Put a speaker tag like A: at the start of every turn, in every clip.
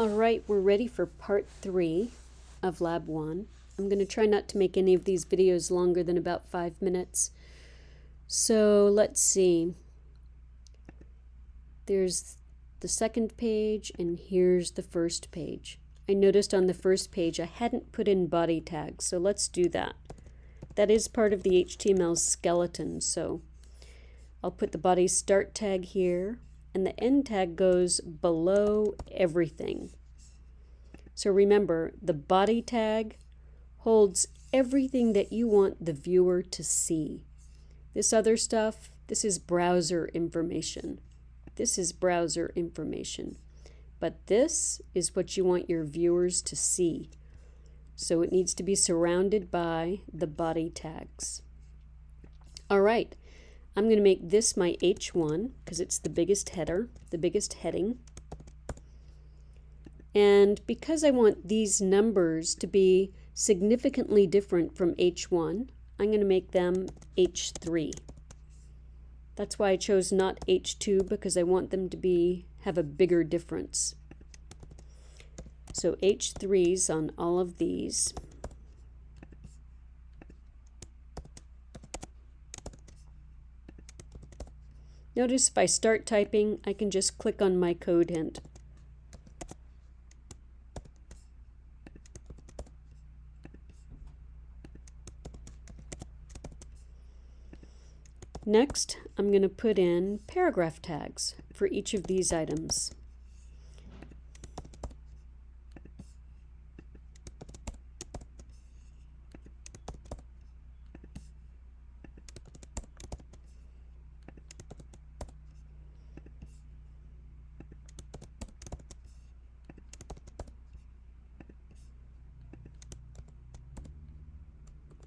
A: All right, we're ready for part three of lab one. I'm going to try not to make any of these videos longer than about five minutes. So let's see. There's the second page and here's the first page. I noticed on the first page I hadn't put in body tags, so let's do that. That is part of the HTML skeleton, so I'll put the body start tag here and the end tag goes below everything. So remember, the body tag holds everything that you want the viewer to see. This other stuff, this is browser information. This is browser information. But this is what you want your viewers to see. So it needs to be surrounded by the body tags. All right, I'm going to make this my H1 because it's the biggest header, the biggest heading. And because I want these numbers to be significantly different from H1, I'm going to make them H3. That's why I chose not H2 because I want them to be have a bigger difference. So H3s on all of these. Notice if I start typing, I can just click on my code hint. Next, I'm going to put in paragraph tags for each of these items.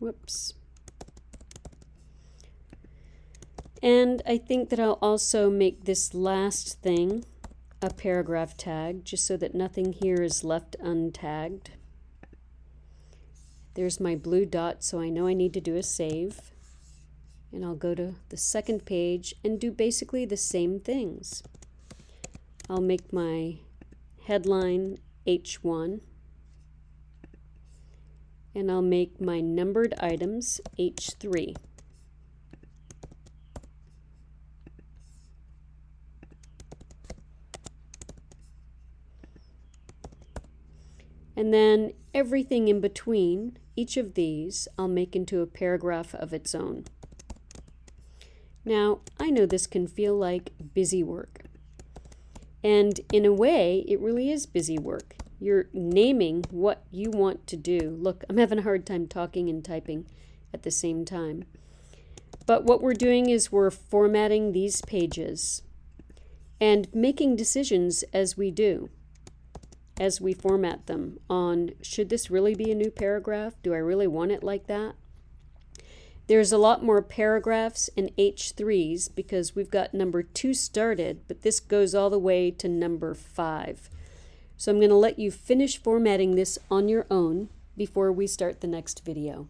A: Whoops. And I think that I'll also make this last thing a paragraph tag, just so that nothing here is left untagged. There's my blue dot, so I know I need to do a save. And I'll go to the second page and do basically the same things. I'll make my headline H1 and I'll make my numbered items H3. And then everything in between each of these I'll make into a paragraph of its own. Now, I know this can feel like busy work. And in a way, it really is busy work. You're naming what you want to do. Look, I'm having a hard time talking and typing at the same time. But what we're doing is we're formatting these pages and making decisions as we do, as we format them on should this really be a new paragraph? Do I really want it like that? There's a lot more paragraphs and H3s because we've got number 2 started, but this goes all the way to number 5. So I'm going to let you finish formatting this on your own before we start the next video.